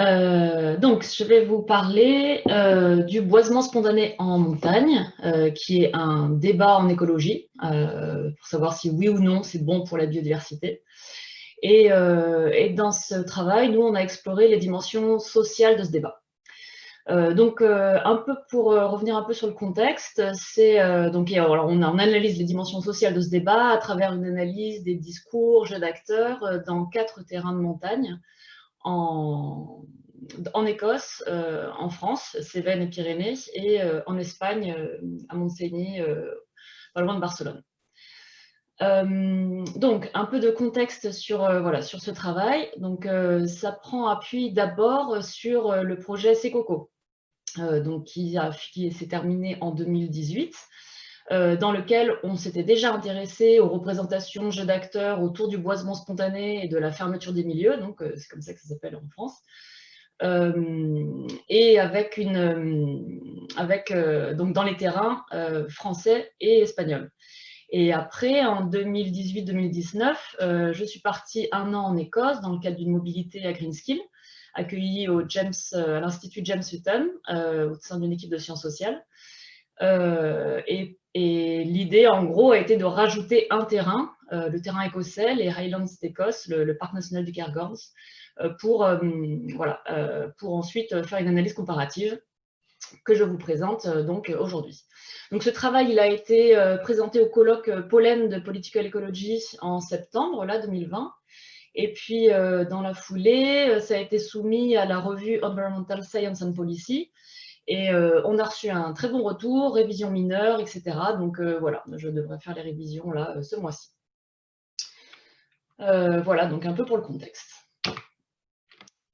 Euh, donc, je vais vous parler euh, du boisement spontané en montagne, euh, qui est un débat en écologie, pour savoir si oui ou non c'est bon pour la biodiversité. Et, dans ce travail, nous, on a exploré les dimensions sociales de ce débat. donc, un peu pour revenir un peu sur le contexte, c'est donc on, on, analyse les dimensions sociales de ce débat à travers une analyse des discours, jeux d'acteurs dans quatre terrains de montagne en, Écosse, euh, en France, Cévennes et Pyrénées, et euh, en Espagne, euh, à Montseny, pas loin de Barcelone. donc, un peu de contexte sur, voilà, sur ce travail. Donc, ça prend appui d'abord sur le projet Secoco, donc, qui s'est terminé en 2018. Dans lequel on s'était déjà intéressé aux représentations jeux d'acteurs autour du boisement spontané et de la fermeture des milieux, donc c'est comme ça que ça s'appelle en France. Euh, et avec une, euh, avec, euh, donc dans les terrains français et espagnols. Et après, en 2018-2019, je suis partie un an en Écosse dans le cadre d'une mobilité à Greenskill, accueillie au James, à l'Institut James Hutton, au sein d'une équipe de sciences sociales. Et, et l'idée, en gros, a été de rajouter un terrain, le terrain écossais, les Highlands d'Écosse, le, le, parc national du Cairngorms, euh, pour, euh, voilà, euh, pour ensuite faire une analyse comparative que je vous présente donc aujourd'hui. Donc ce travail il a été présenté au colloque Pollen de Political Ecology en septembre là, 2020. Et puis, dans la foulée, ça a été soumis à la revue Environmental Science and Policy. Et on a reçu un très bon retour, révision mineure, etc. Donc voilà, je devrais faire les révisions là ce mois-ci. voilà, donc un peu pour le contexte.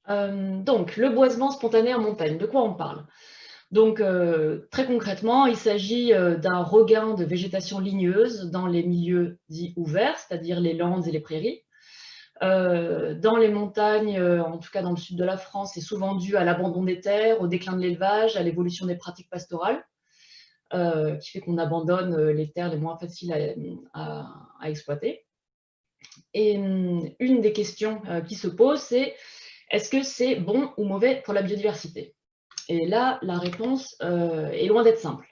Euh, donc, le boisement spontané en montagne, de quoi on parle? Donc, euh, très concrètement, il s'agit euh, d'un regain de végétation ligneuse dans les milieux dits ouverts, c'est-à-dire les landes et les prairies. Dans les montagnes, en tout cas dans le sud de la France, c'est souvent dû à l'abandon des terres, au déclin de l'élevage, à l'évolution des pratiques pastorales, qui fait qu'on abandonne les terres les moins faciles à, exploiter. Et hum, une des questions qui se posent, c'est est-ce que c'est bon ou mauvais pour la biodiversité? Et là, la réponse euh, est loin d'être simple.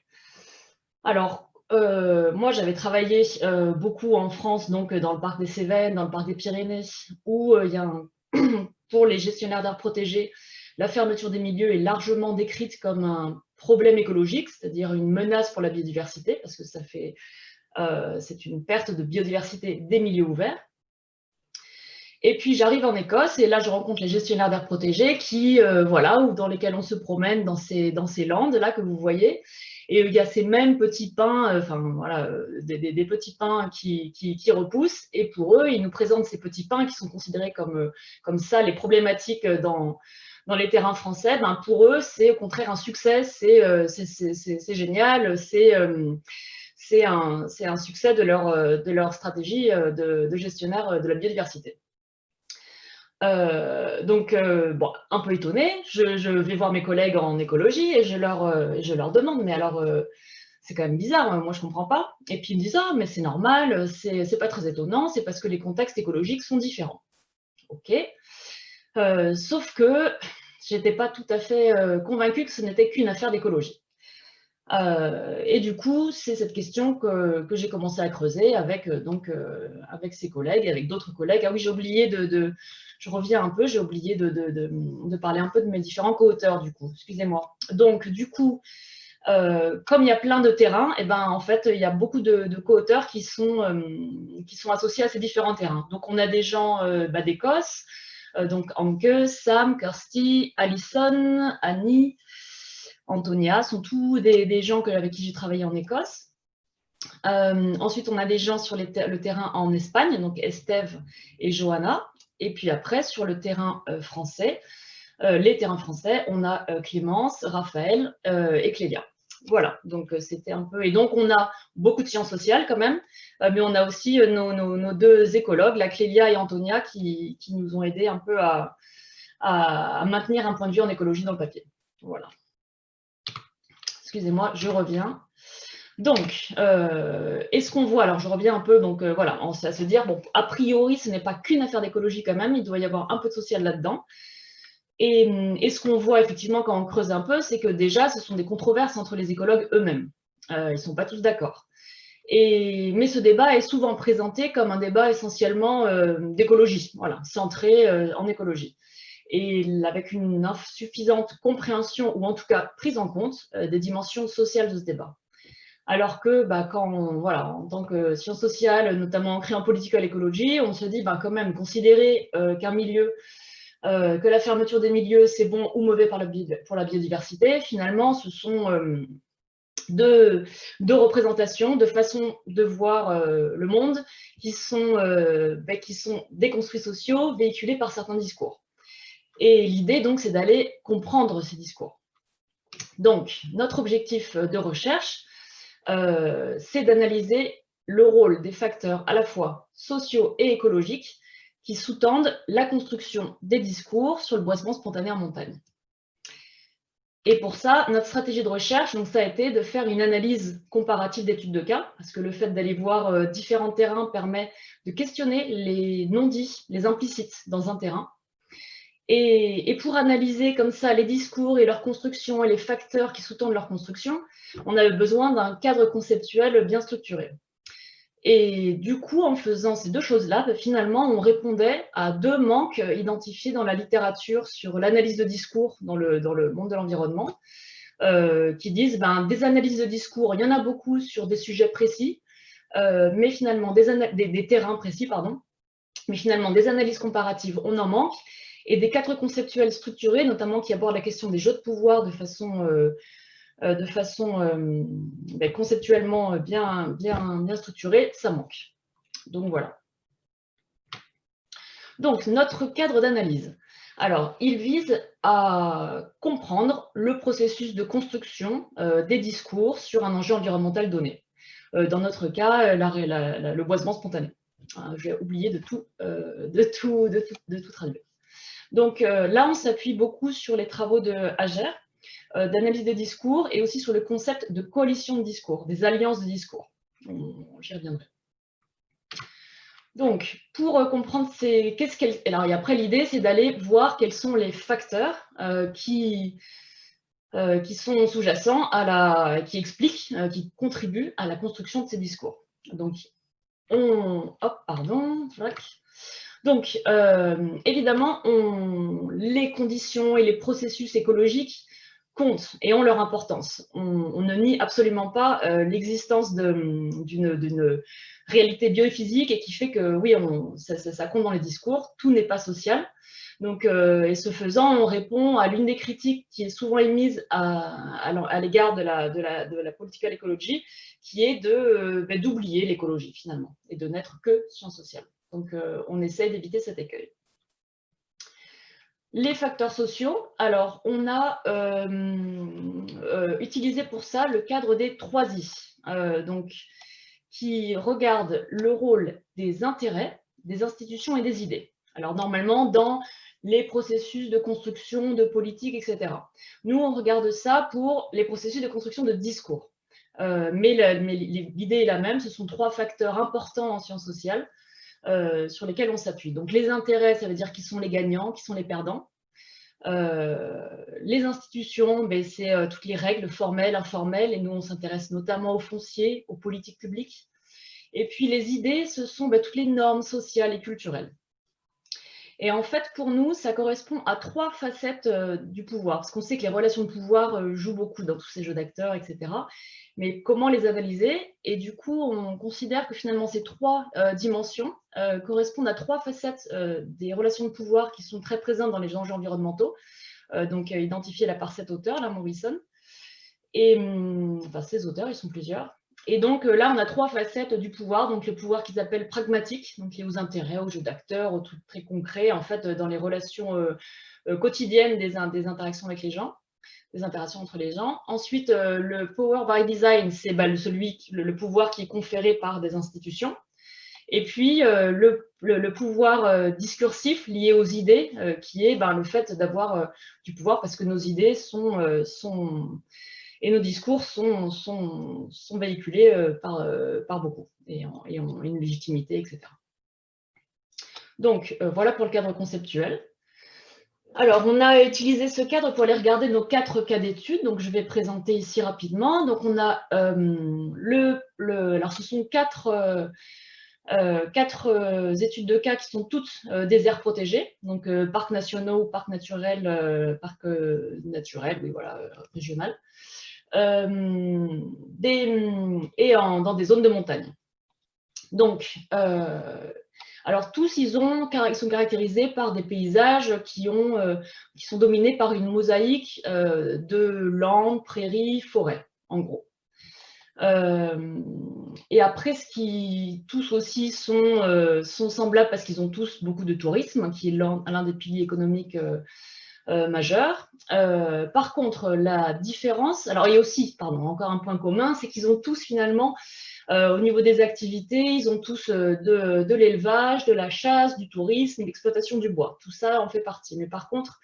Alors, euh, moi, j'avais travaillé euh, beaucoup en France, donc dans le parc des Cévennes, dans le parc des Pyrénées, où pour les gestionnaires d'air protégés, la fermeture des milieux est largement décrite comme un problème écologique, c'est-à-dire une menace pour la biodiversité, parce que c'est une perte de biodiversité des milieux ouverts. Et puis j'arrive en Écosse et là je rencontre les gestionnaires d'air protégés qui, euh, voilà, ou dans lesquels on se promène dans ces, dans ces landes là que vous voyez. Et il y a ces mêmes petits pins, euh, enfin voilà, euh, des, petits pins qui, repoussent. Et pour eux, ils nous présentent ces petits pins qui sont considérés comme, comme ça les problématiques dans, dans les terrains français. Ben, pour eux, c'est au contraire un succès, c'est génial, c'est un, un, succès de leur, de leur stratégie de gestionnaire de la biodiversité. Euh, donc, euh, bon, un peu étonnée, je, vais voir mes collègues en écologie et je leur, euh, demande, mais alors, c'est quand même bizarre, moi je comprends pas. Et puis ils me disent, ah, mais c'est normal, c'est pas très étonnant, c'est parce que les contextes écologiques sont différents. Ok. sauf que j'étais pas tout à fait convaincue que ce n'était qu'une affaire d'écologie. Et du coup, c'est cette question que, j'ai commencé à creuser avec, donc, avec ses collègues, avec d'autres collègues. Ah oui, j'ai oublié de, je reviens un peu, j'ai oublié de, parler un peu de mes différents co-auteurs du coup, excusez-moi. Donc du coup, euh, comme il y a plein de terrains, et eh ben, en fait, il y a beaucoup de, co-auteurs qui, sont, euh, qui sont associés à ces différents terrains. Donc on a des gens euh, bah, d'Écosse, donc Anke, Sam, Kirsty, Alison, Annie, Antonia, sont tous des, gens avec qui j'ai travaillé en Écosse. ensuite, on a des gens sur le terrain en Espagne, donc Estève et Johanna. Et puis après, sur le terrain euh, français, euh, les terrains français, on a euh, Clémence, Raphaël et Clélia. Voilà, donc c'était un peu... Et donc, on a beaucoup de sciences sociales quand même, mais on a aussi nos, deux écologues, la Clélia et Antonia, qui, nous ont aidés un peu à, à, maintenir un point de vue en écologie dans le papier. Voilà. Excusez-moi, je reviens. Donc, euh, est-ce qu'on voit, alors je reviens un peu, donc euh, voilà, on à se dire, bon, a priori, ce n'est pas qu'une affaire d'écologie quand même, il doit y avoir un peu de social là-dedans. Et, ce qu'on voit effectivement quand on creuse un peu, c'est que déjà, ce sont des controverses entre les écologues eux-mêmes. ils ne sont pas tous d'accord. Mais ce débat est souvent présenté comme un débat essentiellement d'écologie, voilà, centré en écologie et avec une insuffisante compréhension, ou en tout cas prise en compte, euh, des dimensions sociales de ce débat. Alors que bah, quand, voilà, en tant que science sociale, notamment ancrée en political écologie, on se dit bah, quand même considérer euh, qu'un milieu, euh, que la fermeture des milieux, c'est bon ou mauvais pour la biodiversité, finalement, ce sont deux, représentations, de façons de voir le monde qui sont, bah, qui sont des construits sociaux véhiculés par certains discours. Et l'idée, donc, c'est d'aller comprendre ces discours. Donc, notre objectif de recherche, euh, c'est d'analyser le rôle des facteurs à la fois sociaux et écologiques qui sous-tendent la construction des discours sur le boisement spontané en montagne. Et pour ça, notre stratégie de recherche, donc, ça a été de faire une analyse comparative d'études de cas, parce que le fait d'aller voir euh, différents terrains permet de questionner les non-dits, les implicites dans un terrain, et, pour analyser comme ça les discours et leur construction et les facteurs qui sous-tendent leur construction, on avait besoin d'un cadre conceptuel bien structuré. Et du coup, en faisant ces deux choses-là, ben, finalement, on répondait à deux manques identifiés dans la littérature sur l'analyse de discours dans le, dans le monde de l'environnement, euh, qui disent ben, des analyses de discours, il y en a beaucoup sur des sujets précis, euh, mais finalement, des, des terrains précis, pardon, mais finalement, des analyses comparatives, on en manque, et des cadres conceptuels structurés, notamment qui abordent la question des jeux de pouvoir de façon, euh, euh, de façon euh, ben, conceptuellement bien, bien, bien structurée, ça manque. Donc voilà. Donc notre cadre d'analyse. Alors, il vise à comprendre le processus de construction des discours sur un enjeu environnemental donné. dans notre cas, le boisement spontané. J'ai oublié de tout, de, tout, de, tout, de tout traduire. Donc euh, là, on s'appuie beaucoup sur les travaux de Hager, euh, d'analyse des discours, et aussi sur le concept de coalition de discours, des alliances de discours. J'y reviendrai. Donc, pour euh, comprendre ces... Qu'est-ce. Alors, et après, l'idée, c'est d'aller voir quels sont les facteurs qui, qui sont sous-jacents, à la... qui expliquent, qui contribuent à la construction de ces discours. Donc, on... Hop, pardon. Donc, euh, évidemment, les conditions et les processus écologiques comptent et ont leur importance. On, ne nie absolument pas euh, l'existence d'une réalité biophysique et qui fait que, oui, ça, compte dans les discours, tout n'est pas social. Donc, euh, et ce faisant, on répond à l'une des critiques qui est souvent émise à, l'égard de la, de, la, de political qui est ben, d'oublier l'écologie finalement et de n'être que science sociale. Donc, euh, on essaie d'éviter cet écueil. Les facteurs sociaux, alors on a euh, euh, utilisé pour ça le cadre des trois I, donc, qui regarde le rôle des intérêts, des institutions et des idées. Alors normalement, dans les processus de construction, de politique, etc. Nous, on regarde ça pour les processus de construction de discours. mais l'idée est la même, ce sont trois facteurs importants en sciences sociales euh, sur lesquels on s'appuie. Donc les intérêts, ça veut dire qui sont les gagnants, qui sont les perdants. Euh, les institutions, ben, c'est euh, toutes les règles formelles, informelles, et nous on s'intéresse notamment aux fonciers, aux politiques publiques. Et puis les idées, ce sont ben, toutes les normes sociales et culturelles. Et en fait, pour nous, ça correspond à trois facettes du pouvoir, parce qu'on sait que les relations de pouvoir jouent beaucoup dans tous ces jeux d'acteurs, etc mais comment les analyser Et du coup, on considère que finalement ces trois euh, dimensions euh, correspondent à trois facettes euh, des relations de pouvoir qui sont très présentes dans les enjeux environnementaux, donc identifiées par cet auteur, là, Morrison. Et hum, enfin, ces auteurs, ils sont plusieurs. Et donc là, on a trois facettes du pouvoir, donc le pouvoir qu'ils appellent pragmatique, donc lié aux intérêts, aux jeux d'acteurs, aux trucs très concrets, en fait, dans les relations quotidiennes des interactions avec les gens des interactions entre les gens. Ensuite, euh, le power by design, c'est bah, celui, le, pouvoir qui est conféré par des institutions. Et puis, euh, le, pouvoir euh, discursif lié aux idées, qui est bah, le fait d'avoir du pouvoir parce que nos idées sont, et nos discours sont, sont, sont véhiculés par, par beaucoup et, ont une légitimité, etc. Donc, voilà pour le cadre conceptuel. Alors, on a utilisé ce cadre pour aller regarder nos quatre cas d'études. Donc, je vais présenter ici rapidement. Donc, on a le, le, Alors, ce sont quatre euh, euh, études de cas qui sont toutes euh, des aires protégées, donc parcs nationaux, parcs naturels, parcs naturels, oui, voilà, régional, et dans des zones de montagne. Donc, alors tous, ils, ont, ils, sont caractérisés par des paysages qui, qui sont dominés par une mosaïque de landes, prairies, forêts, en gros. Euh, et après, ce qui tous aussi sont, euh, sont semblables parce qu'ils ont tous beaucoup de tourisme, qui est l'un des piliers économiques euh, majeurs. par contre, la différence, alors il y a aussi, pardon, encore un point commun, c'est qu'ils ont tous finalement, au niveau des activités, ils ont tous de, de l'élevage, de la chasse, du tourisme, l'exploitation du bois. Tout ça en fait partie. Mais par contre,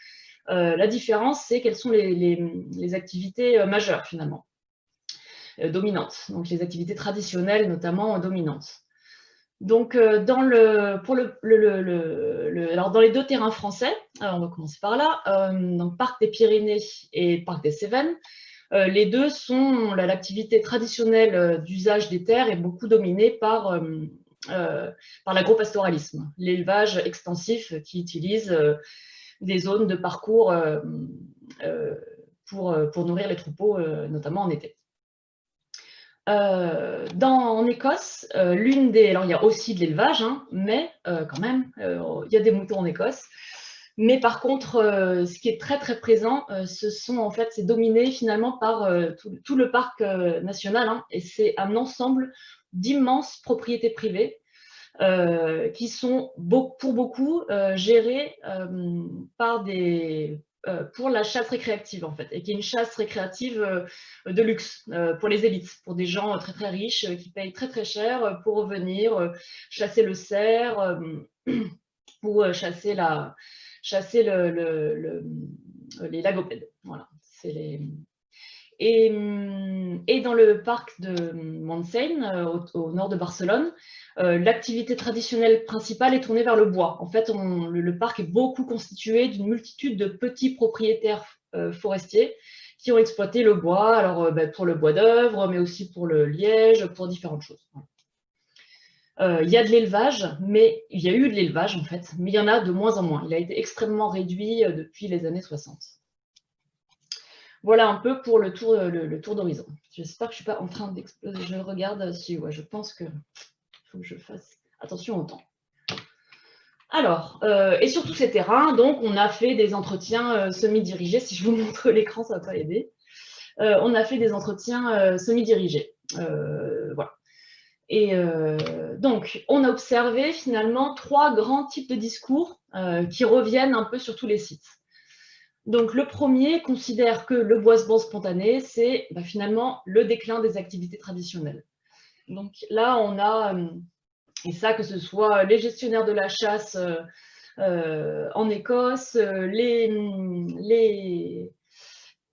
la différence, c'est quelles sont les, activités majeures finalement. Euh, dominantes, donc les activités traditionnelles notamment dominantes. Donc, euh, dans, le, pour le, le, dans les deux terrains français, on va commencer par là, euh, donc Parc des Pyrénées et Parc des Cévennes, les deux sont, l'activité traditionnelle d'usage des terres est beaucoup dominée par, par l'agropastoralisme, l'élevage extensif qui utilise des zones de parcours pour, nourrir les troupeaux, notamment en été. Euh, dans, en Écosse, euh, l'une des... Alors, il y a aussi de l'élevage, hein, mais euh, quand même, il y a des moutons en Écosse. Mais par contre, ce qui est très très présent, ce sont en fait, c'est dominé finalement par tout, le parc national, hein, et c'est un ensemble d'immenses propriétés privées qui sont pour beaucoup gérées par des euh, pour la chasse récréative en fait, et qui est une chasse récréative euh, de luxe euh, pour les élites, pour des gens très très riches qui payent très très cher pour venir chasser le cerf ou chasser, la, chasser le, les lagopèdes. Voilà. Et, dans le parc de Montseny, au, nord de Barcelone, euh, l'activité traditionnelle principale est tournée vers le bois. En fait, le, parc est beaucoup constitué d'une multitude de petits propriétaires euh, forestiers qui ont exploité le bois, alors euh, ben, pour le bois d'œuvre, mais aussi pour le liège, pour différentes choses. Il y a de l'élevage, mais il y a eu de l'élevage en fait, mais il y en a de moins en moins. Il a été extrêmement réduit depuis les années 60. Voilà un peu pour le tour, le, tour d'horizon. J'espère que je ne suis pas en train d'exploser. Je regarde si, ouais, je pense que que je fasse attention au temps. Alors, euh, et sur tous ces terrains, donc, on a fait des entretiens euh, semi-dirigés. Si je vous montre l'écran, ça va pas aider. Euh, on a fait des entretiens semi-dirigés. Et donc, on a observé finalement trois grands types de discours qui reviennent un peu sur tous les sites. Donc, le premier considère que le boisement spontané, c'est bah, finalement le déclin des activités traditionnelles. Donc là, on a, euh, et ça que ce soit les gestionnaires de la chasse euh, euh, en Écosse, les,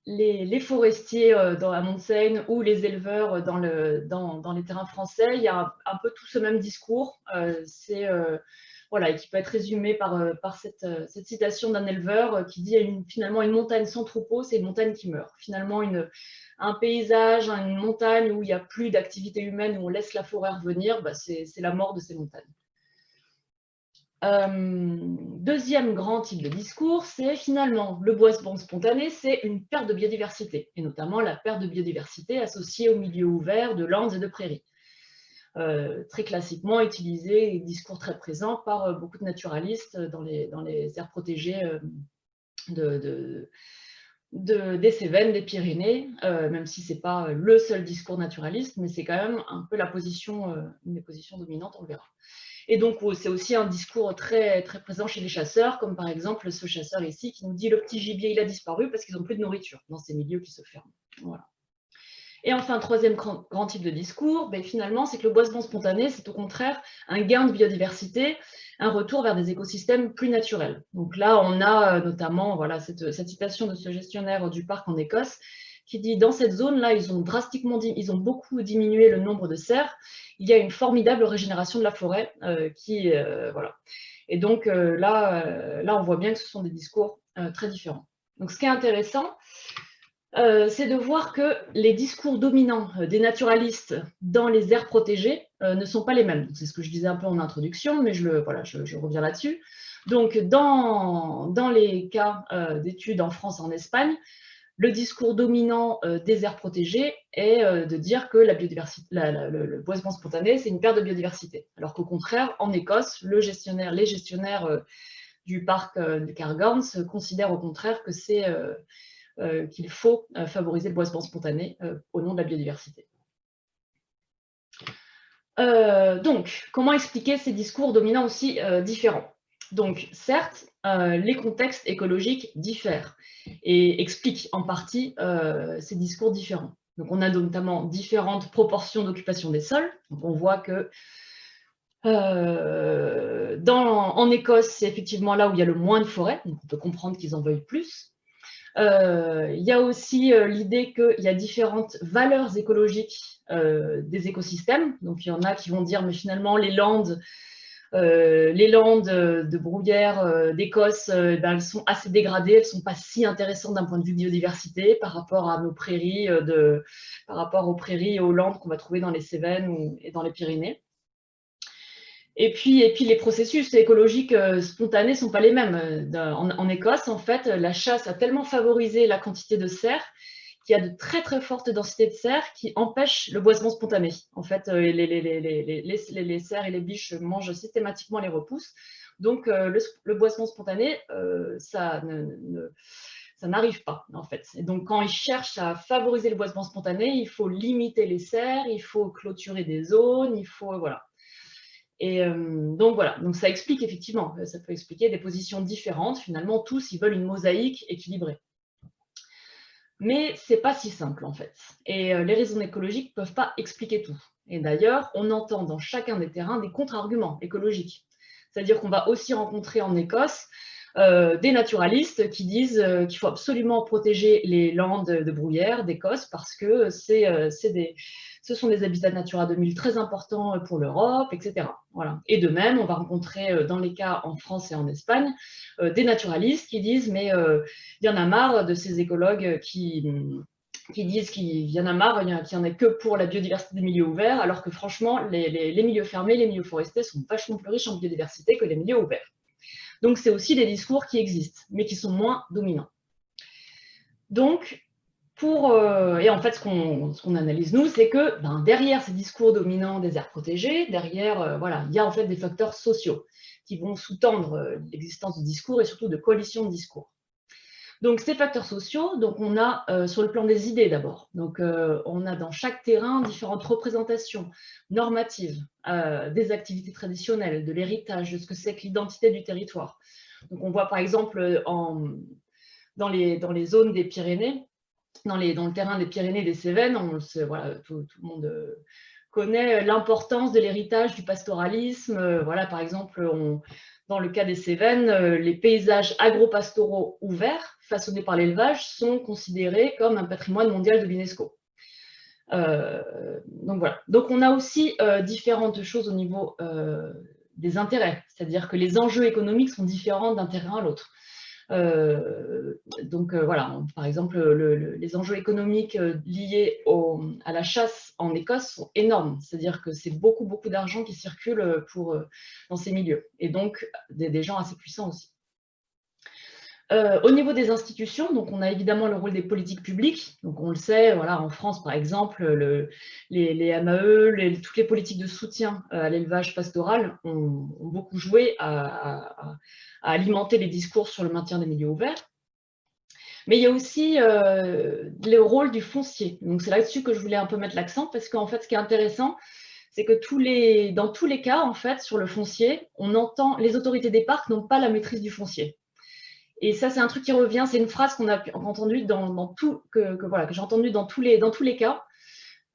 les, forestiers dans la montagne ou les éleveurs dans, le, dans, les terrains français, il y a un, peu tout ce même discours. et qui peut être résumé par, cette, citation d'un éleveur qui dit finalement une montagne sans troupeau, c'est une montagne qui meurt. Finalement, un paysage, une montagne où il n'y a plus d'activité humaine, où on laisse la forêt revenir, bah, c'est la mort de ces montagnes. Euh, deuxième grand type de discours, c'est finalement le boisement spontané, c'est une perte de biodiversité, et notamment la perte de biodiversité associée au milieu ouvert de landes et de prairies. Euh, très classiquement utilisé, discours très présent par euh, beaucoup de naturalistes dans les, dans les aires protégées de, des Cévennes, des Pyrénées, même si ce n'est pas le seul discours naturaliste, mais c'est quand même un peu la position, une des positions dominantes, on le verra. Et donc, oh, c'est aussi un discours très, très présent chez les chasseurs, comme par exemple ce chasseur ici qui nous dit « le petit gibier, il a disparu parce qu'ils n'ont plus de nourriture dans ces milieux qui se ferment ». Et enfin, troisième grand, type de discours, ben, finalement, c'est que le boisement spontané, c'est au contraire un gain de biodiversité, un retour vers des écosystèmes plus naturels. Donc là, on a euh, notamment cette, citation de ce gestionnaire du parc en Écosse qui dit dans cette zone-là, ils ont drastiquement, ils ont beaucoup diminué le nombre de cerfs. Il y a une formidable régénération de la forêt euh, qui, euh, voilà. Et donc là, là, on voit bien que ce sont des discours très différents. Donc ce qui est intéressant, c'est de voir que les discours dominants des naturalistes dans les aires protégées ne sont pas les mêmes. C'est ce que je disais un peu en introduction, mais je, le, voilà, reviens là-dessus. Donc, dans, dans les cas d'études en France en Espagne, le discours dominant euh, des aires protégées est euh, de dire que le, boisement spontané, c'est une perte de biodiversité. Alors qu'au contraire, en Écosse, les gestionnaires euh, du parc de Cairngorms considèrent au contraire que c'est qu'il faut favoriser le boisement spontané au nom de la biodiversité. donc, comment expliquer ces discours dominants aussi différents? Donc, certes, les contextes écologiques diffèrent et explique en partie euh, ces discours différents. Donc on a notamment différentes proportions d'occupation des sols. On voit que euh, en Écosse, c'est effectivement là où il y a le moins de forêts, on peut comprendre qu'ils en veuillent plus. Euh, il y a aussi l'idée qu'il y a différentes valeurs écologiques des écosystèmes. Donc il y en a qui vont dire, mais finalement, les landes, euh, les landes de bruyère euh, d'Écosse, euh, ben, elles sont assez dégradées, elles ne sont pas si intéressantes d'un point de vue biodiversité par rapport à nos prairies, par rapport aux prairies et aux landes qu'on va trouver dans les Cévennes ou, et dans les Pyrénées. Et puis, et puis les processus écologiques spontanés ne sont pas les mêmes. En, en, Écosse, en fait, la chasse a tellement favorisé la quantité de cerfs qu'il y a de très très fortes densités de cerfs qui empêchent le boisement spontané. En fait, euh, les, les, les, les cerfs et les biches mangent systématiquement les repousses. Donc, euh, le, boisement spontané, euh, ça n'arrive pas en fait. Donc quand ils cherchent à favoriser le boisement spontané, il faut limiter les cerfs, il faut clôturer des zones, il faut voilà. Et donc voilà, donc ça explique effectivement, ça peut expliquer des positions différentes. Finalement, tous ils veulent une mosaïque équilibrée. Mais c'est pas si simple en fait. Et euh, les raisons écologiques ne peuvent pas expliquer tout. Et d'ailleurs, on entend dans chacun des terrains des contre-arguments écologiques. C'est-à-dire qu'on va aussi rencontrer en Écosse euh, des naturalistes qui disent euh, qu'il faut absolument protéger les landes de bruyère d'Écosse parce que des, ce sont des habitats Natura 2000 très importants pour l'Europe, etc. Voilà. Et de même, on va rencontrer dans les cas en France et en Espagne des naturalistes qui disent mais il y en a marre de ces écologues qui qui disent qu'il y en a marre, qu'il n'y en a que pour la biodiversité des milieux ouverts, alors que franchement, les, les milieux fermés, les milieux forestiers sont vachement plus riches en biodiversité que les milieux ouverts. Donc, c'est aussi des discours qui existent, mais qui sont moins dominants. Donc, pour, euh, et en fait, ce qu'on analyse, nous, c'est que ben, derrière ces discours dominants des aires protégées, derrière, euh, voilà, il y a en fait des facteurs sociaux qui vont sous-tendre euh, l'existence de discours et surtout de coalitions de discours. Donc, ces facteurs sociaux, donc on a sur le plan des idées d'abord. Donc, on a dans chaque terrain différentes représentations normatives des activités traditionnelles, de l'héritage, de ce que c'est que l'identité du territoire. Donc, on voit par exemple dans, les, dans les zones des Pyrénées, dans, les, dans le terrain des Pyrénées et des Cévennes, on, voilà, tout, le monde connaît l'importance de l'héritage du pastoralisme. Voilà, par exemple, dans le cas des Cévennes, euh, les paysages agro-pastoraux ouverts, façonnés par l'élevage, sont considérés comme un patrimoine mondial de l'UNESCO. Euh, donc voilà. Donc on a aussi euh, différentes choses au niveau des intérêts, c'est-à-dire que les enjeux économiques sont différents d'un terrain à l'autre. Euh, donc euh, voilà, par exemple, les enjeux économiques euh, liés à la chasse en Écosse sont énormes. C'est-à-dire que c'est beaucoup, beaucoup d'argent qui circule pour, dans ces milieux. Et donc, des, gens assez puissants aussi. Au niveau des institutions, donc on a évidemment le rôle des politiques publiques. On le sait, en France par exemple, les, MAE, toutes les politiques de soutien à l'élevage pastoral ont, beaucoup joué à, alimenter les discours sur le maintien des milieux ouverts. Mais il y a aussi euh, le rôle du foncier. C'est là-dessus que je voulais un peu mettre l'accent, parce qu'en fait, ce qui est intéressant, c'est que dans tous les cas, en fait, sur le foncier, on entend les autorités des parcs n'ont pas la maîtrise du foncier. Et ça, c'est un truc qui revient, c'est une phrase qu'on a entendue dans, tout, que, j'ai entendue dans tous les, cas.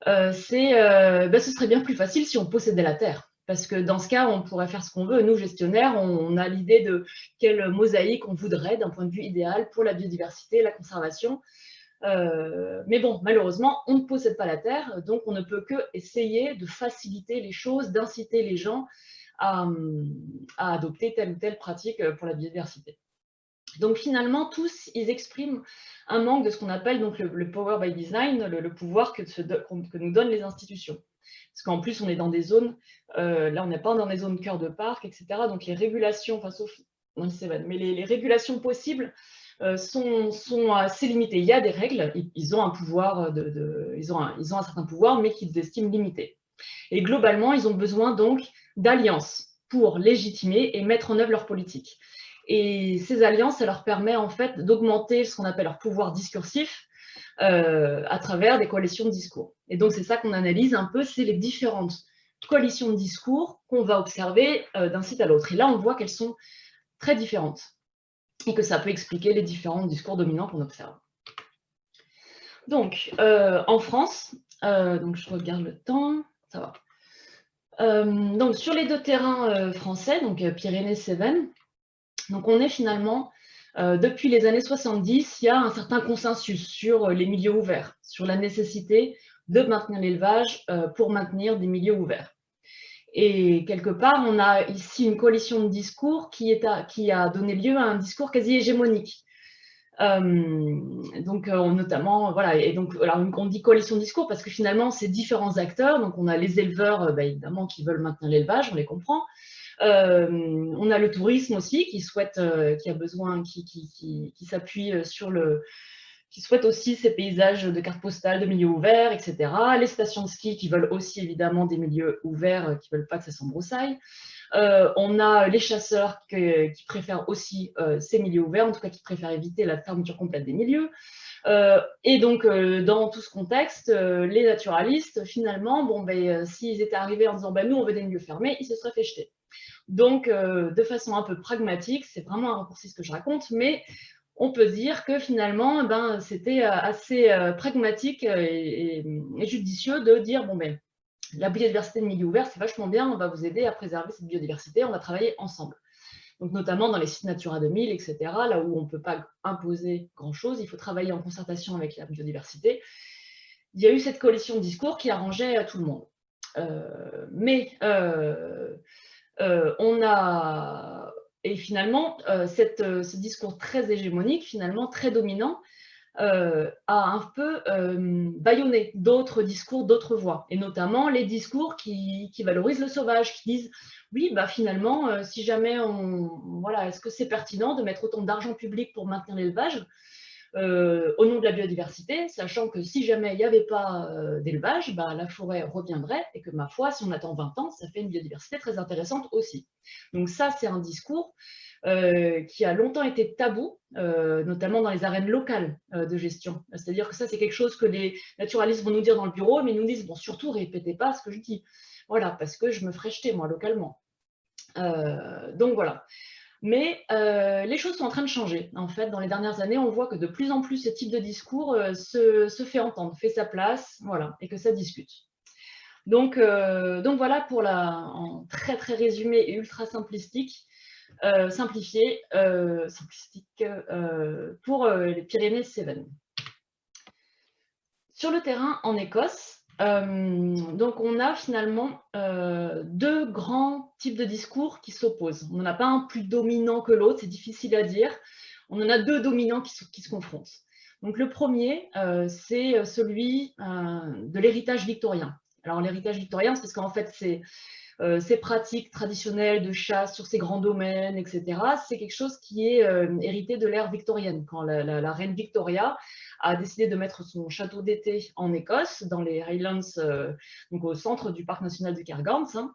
Euh, c'est, euh, ben, ce serait bien plus facile si on possédait la terre. Parce que dans ce cas, on pourrait faire ce qu'on veut. Nous, gestionnaires, on, a l'idée de quelle mosaïque on voudrait d'un point de vue idéal pour la biodiversité, la conservation. Euh, mais bon, malheureusement, on ne possède pas la terre, donc on ne peut que essayer de faciliter les choses, d'inciter les gens à, adopter telle ou telle pratique pour la biodiversité. Donc finalement, tous, ils expriment un manque de ce qu'on appelle donc le, power by design, le, pouvoir que, nous donnent les institutions. Parce qu'en plus, on est dans des zones, euh, là on n'est pas dans des zones cœur de parc, etc. Donc les régulations, mais les, régulations possibles euh, sont, assez limitées. Il y a des règles, ils, ont un pouvoir, ils ont un certain pouvoir, mais qu'ils estiment limité. Et globalement, ils ont besoin donc d'alliances pour légitimer et mettre en œuvre leur politique. Et ces alliances, ça leur permet en fait d'augmenter ce qu'on appelle leur pouvoir discursif euh, à travers des coalitions de discours. Et donc c'est ça qu'on analyse un peu, c'est les différentes coalitions de discours qu'on va observer euh, d'un site à l'autre. Et là, on voit qu'elles sont très différentes et que ça peut expliquer les différents discours dominants qu'on observe. Donc, euh, en France, donc je regarde le temps, ça va. donc, sur les deux terrains français, donc Pyrénées-Cévennes, donc on est finalement, euh, depuis les années 70, il y a un certain consensus sur euh, les milieux ouverts, sur la nécessité de maintenir l'élevage euh, pour maintenir des milieux ouverts. Et quelque part, on a ici une coalition de discours qui, a donné lieu à un discours quasi hégémonique. donc notamment, voilà, et donc on dit coalition de discours parce que finalement c'est différents acteurs, donc on a les éleveurs bah, évidemment qui veulent maintenir l'élevage, on les comprend, on a le tourisme aussi qui souhaite, euh, qui a besoin, qui, s'appuie euh, sur le, qui souhaite aussi ces paysages de cartes postales, de milieux ouverts, etc. Les stations de ski qui veulent aussi évidemment des milieux ouverts, qui ne veulent pas que ça s'embroussaille. on a les chasseurs qui préfèrent aussi ces milieux ouverts, en tout cas qui préfèrent éviter la fermeture complète des milieux. et donc, dans tout ce contexte, les naturalistes, finalement, bon, ben, s'ils étaient arrivés en disant ben, nous, on veut des milieux fermés, ils se seraient fait jeter. Donc, euh, de façon un peu pragmatique, c'est vraiment un raccourci ce que je raconte, mais on peut dire que finalement, eh ben, c'était euh, assez euh, pragmatique et, judicieux de dire, bon, ben, la biodiversité de milieu ouvert, c'est vachement bien, on va vous aider à préserver cette biodiversité, on va travailler ensemble. Donc, notamment dans les sites Natura 2000, etc., là où on ne peut pas imposer grand-chose, il faut travailler en concertation avec la biodiversité. Il y a eu cette coalition de discours qui arrangeait tout le monde. mais on a, et finalement, euh, euh, ce discours très hégémonique, finalement très dominant, a un peu bâillonné d'autres discours, d'autres voix, et notamment les discours qui, valorisent le sauvage, qui disent oui, bah finalement, si jamais on, voilà, est-ce que c'est pertinent de mettre autant d'argent public pour maintenir l'élevage? Euh, au nom de la biodiversité, sachant que si jamais il n'y avait pas euh, d'élevage, bah, la forêt reviendrait et que ma foi, si on attend 20 ans, ça fait une biodiversité très intéressante aussi. Donc ça, c'est un discours euh, qui a longtemps été tabou, notamment dans les arènes locales de gestion. C'est-à-dire que ça, c'est quelque chose que les naturalistes vont nous dire dans le bureau, mais ils nous disent, bon, surtout, répétez pas ce que je dis. Voilà, parce que je me ferai jeter, moi, localement. donc voilà. Mais euh, les choses sont en train de changer. En fait, dans les dernières années, on voit que de plus en plus ce type de discours euh, se, fait entendre, fait sa place, voilà, et que ça discute. Donc, euh, donc voilà pour la, en très très résumé et ultra simplistique, simplifié, pour les Pyrénées-Cévennes. Sur le terrain en Écosse, donc, on a finalement euh, deux grands types de discours qui s'opposent. On n'en a pas un plus dominant que l'autre, c'est difficile à dire. On en a deux dominants qui, se confrontent. Donc, le premier, euh, c'est celui de l'héritage victorien. Alors, l'héritage victorien, c'est parce qu'en fait, c'est ces pratiques traditionnelles de chasse sur ces grands domaines, etc., c'est quelque chose qui est hérité de l'ère victorienne, quand la, reine Victoria a décidé de mettre son château d'été en Écosse, dans les Highlands, euh, donc au centre du parc national du Cairngorms. Hein.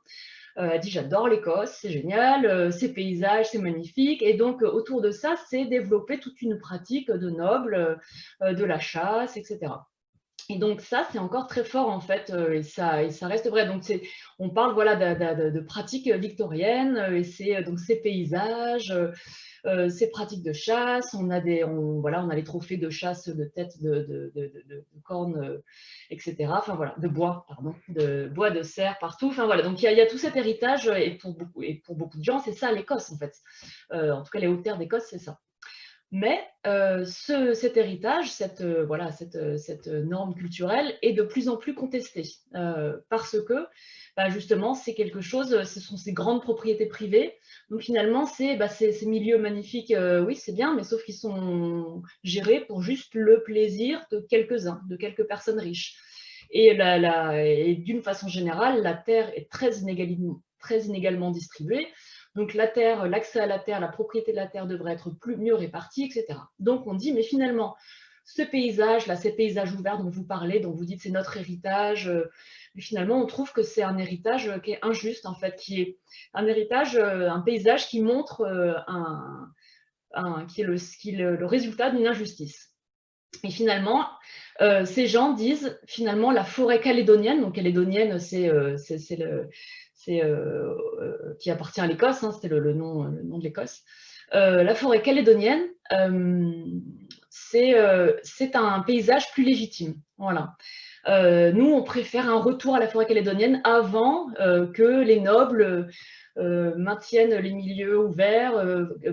Euh, dit j'adore l'Écosse, c'est génial, euh, ces paysages, c'est magnifique. Et donc autour de ça, c'est développer toute une pratique de nobles, de la chasse, etc. Et donc ça, c'est encore très fort en fait, et ça, et ça reste vrai. Donc on parle voilà de, de pratiques victoriennes, et c'est donc ces paysages, euh, ces pratiques de chasse, on a, des, voilà, on a les trophées de chasse de tête de, cornes, euh, etc. Enfin voilà, de bois, pardon, de bois de cerf partout. Enfin voilà, donc il y, a tout cet héritage et pour beaucoup, et pour beaucoup de gens, c'est ça l'Écosse en fait. Euh, en tout cas, les hautes terres d'Écosse, c'est ça. Mais cet héritage, cette, voilà, cette, cette, norme culturelle est de plus en plus contestée parce que bah, justement, c'est quelque chose, ce sont ces grandes propriétés privées Donc finalement, c'est bah, ces, milieux magnifiques, oui, c'est bien, mais sauf qu'ils sont gérés pour juste le plaisir de quelques-uns, de quelques personnes riches. Et, d'une façon générale, la terre est très inégalement, distribuée. Donc la terre, l'accès à la terre, la propriété de la terre devrait être plus, mieux répartie, etc. Donc on dit, mais finalement, ce paysage, là, ces paysages ouverts dont vous parlez, dont vous dites c'est notre héritage, euh, mais finalement on trouve que c'est un héritage euh, qui est injuste en fait, qui est un héritage, euh, un paysage qui montre un, qui est le, résultat d'une injustice. Et finalement, ces gens disent finalement la forêt calédonienne, donc calédonienne c'est qui appartient à l'Écosse, hein, c'était le, nom, le nom de l'Écosse. la forêt calédonienne, euh, c'est un paysage plus légitime. Voilà. Euh, nous, on préfère un retour à la forêt calédonienne avant euh, que les nobles maintiennent les milieux ouverts,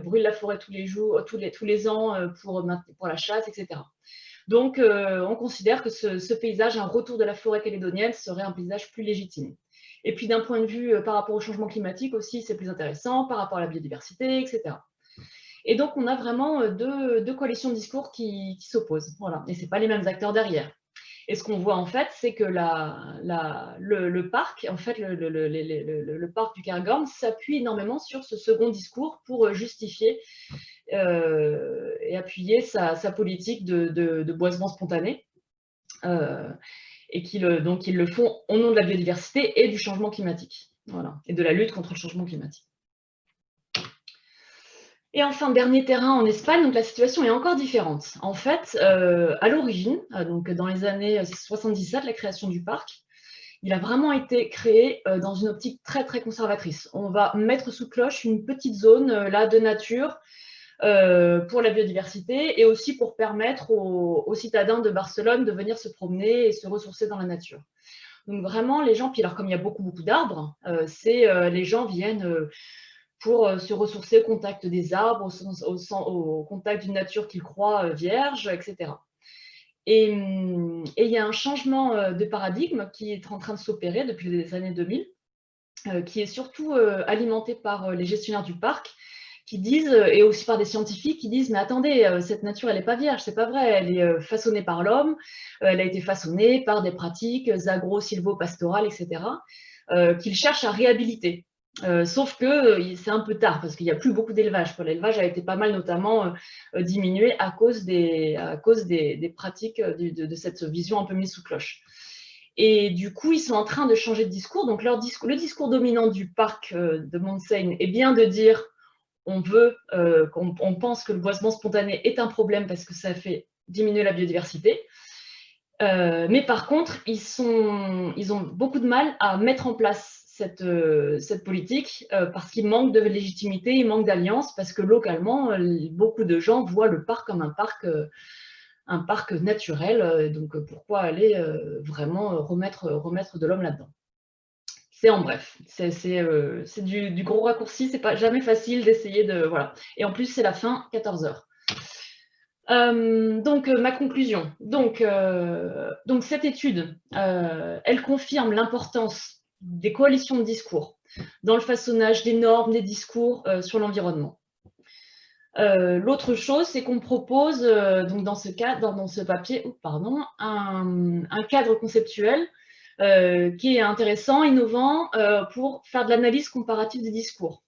brûlent la forêt tous les jours, tous les, ans pour, la chasse, etc. Donc, on considère que ce, paysage, un retour de la forêt calédonienne, serait un paysage plus légitime. Et puis, d'un point de vue par rapport au changement climatique aussi, c'est plus intéressant, par rapport à la biodiversité, etc. Et donc, on a vraiment euh, deux, coalitions de discours qui, s'opposent. Voilà. Et ce pas les mêmes acteurs derrière. Et ce qu'on voit en fait, c'est que le, parc, en fait, le, parc du Cairngorm s'appuie énormément sur ce second discours pour euh, justifier euh, et appuyer sa, politique de, boisement spontané. et qu'ils donc ils le font au nom de la biodiversité et du changement climatique. Voilà, et de la lutte contre le changement climatique. Et enfin, dernier terrain en Espagne, donc la situation est encore différente. En fait, euh, à l'origine, euh, donc dans les années 77, la création du parc, il a vraiment été créé euh, dans une optique très très conservatrice. On va mettre sous cloche une petite zone là de nature pour la biodiversité et aussi pour permettre aux, citadins de Barcelone de venir se promener et se ressourcer dans la nature. Donc vraiment, les gens, puis alors comme il y a beaucoup beaucoup d'arbres, c'est les gens viennent pour euh, se ressourcer au contact des arbres, au, contact d'une nature qu'ils croient euh, vierge, etc. Hum, et, il y a un changement euh, de paradigme qui est en train de s'opérer depuis les années 2000, qui est surtout alimenté par les gestionnaires du parc, qui disent, et aussi par des scientifiques, qui disent, mais attendez, cette nature, elle n'est pas vierge, c'est pas vrai, elle est façonnée par l'homme, elle a été façonnée par des pratiques agro-silvo-pastorales, etc., qu'ils cherchent à réhabiliter. Euh, sauf que euh, c'est un peu tard parce qu'il n'y a plus beaucoup d'élevage. L'élevage a été pas mal notamment euh, diminué à cause des, à cause des, pratiques de, cette vision un peu mise sous cloche. Et du coup, ils sont en train de changer de discours. Donc leur le discours dominant du parc de Montseigne est bien de dire on veut, on pense que le boisement spontané est un problème parce que ça fait diminuer la biodiversité. mais par contre, ils, sont, ils ont beaucoup de mal à mettre en place euh, cette, politique euh, parce qu'il manque de légitimité, il manque d'alliance, parce que localement, beaucoup de gens voient le parc comme un parc, euh, un parc naturel. Donc pourquoi aller vraiment remettre, remettre de l'homme là-dedans? C'est en bref, c'est du, du, gros raccourci, c'est pas jamais facile d'essayer de... Voilà. Et en plus, c'est la fin, 14 heures. donc, ma conclusion. Donc, donc cette étude, elle confirme l'importance des coalitions de discours, dans le façonnage des normes, des discours euh, sur l'environnement. Euh, l'autre chose, c'est qu'on propose, euh, donc dans ce, cadre, dans ce papier, pardon, un, cadre conceptuel qui est intéressant, innovant, pour faire de l'analyse comparative des discours.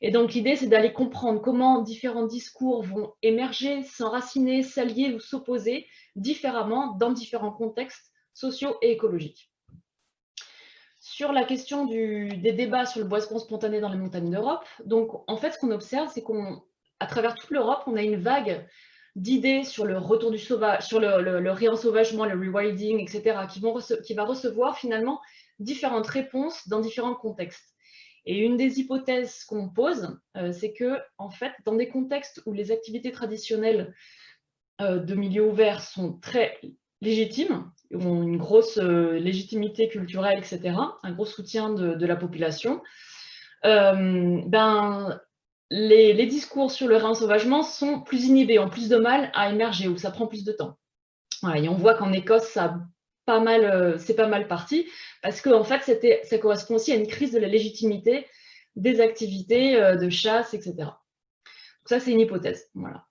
Et donc l'idée, c'est d'aller comprendre comment différents discours vont émerger, s'enraciner, s'allier ou s'opposer différemment dans différents contextes sociaux et écologiques sur la question des débats sur le boisement spontané dans les montagnes d'Europe, donc en fait, ce qu'on observe, c'est qu'à travers toute l'Europe, on a une vague d'idées sur le retour du sauvage, sur le, réensauvagement, le rewilding, etc., qui, va recevoir finalement différentes réponses dans différents contextes. Et une des hypothèses qu'on pose, euh, c'est que, en fait, dans des contextes où les activités traditionnelles euh, de milieu ouvert sont très légitimes, ont une grosse euh, légitimité culturelle, etc., un gros soutien de, la population, euh, ben, les, discours sur le réensauvagement sont plus inhibés, ont plus de mal à émerger, ou ça prend plus de temps. et on voit qu'en Écosse, ça pas euh, c'est pas mal parti, parce qu'en en fait, ça correspond aussi à une crise de la légitimité des activités de chasse, etc. Ça, c'est une hypothèse. Voilà.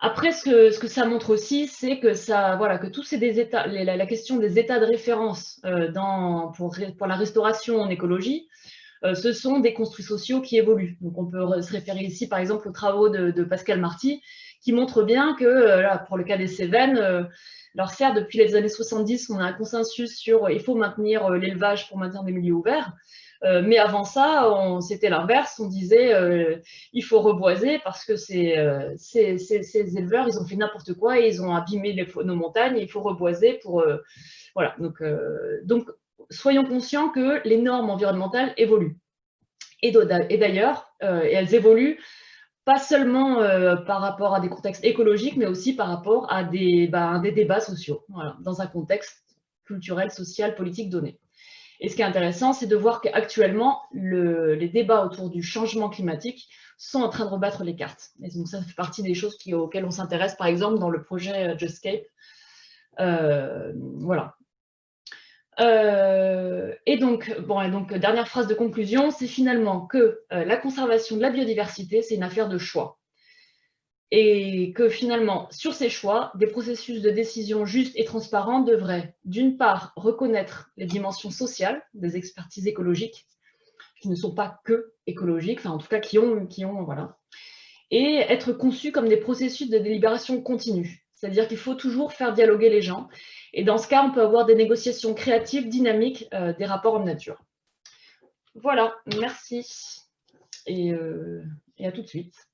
Après, ce que, ça montre aussi, c'est que ça, voilà, que tous ces des états, la, question des états de référence dans, pour, pour, la restauration en écologie, ce sont des construits sociaux qui évoluent. Donc, on peut se référer ici, par exemple, aux travaux de, de Pascal Marty, qui montrent bien que, là, pour le cas des Cévennes, alors certes, depuis les années 70, on a un consensus sur il faut maintenir l'élevage pour maintenir des milieux ouverts, euh, mais avant ça, c'était l'inverse. On disait euh, il faut reboiser parce que euh, ces, éleveurs, ils ont fait n'importe quoi et ils ont abîmé les, nos montagnes. Et il faut reboiser pour voilà. Donc, donc soyons conscients que les normes environnementales évoluent. Et d'ailleurs, elles évoluent pas seulement par rapport à des contextes écologiques, mais aussi par rapport à des, bah, des débats sociaux, dans un contexte culturel, social, politique donné. Et ce qui est intéressant, c'est de voir qu'actuellement, les débats autour du changement climatique sont en train de rebattre les cartes. Et donc ça fait partie des choses auxquelles on s'intéresse, par exemple, dans le projet euh, Justscape. Euh, voilà. Euh, et, donc, bon, et donc, dernière phrase de conclusion, c'est finalement que la conservation de la biodiversité, c'est une affaire de choix et que finalement, sur ces choix, des processus de décision justes et transparents devraient, d'une part, reconnaître les dimensions sociales des expertises écologiques, qui ne sont pas que écologiques, enfin en tout cas qui ont, qui ont voilà, et être conçus comme des processus de délibération continue. C'est-à-dire qu'il faut toujours faire dialoguer les gens, et dans ce cas, on peut avoir des négociations créatives, dynamiques, euh, des rapports en nature. Voilà, merci, et, euh, et à tout de suite.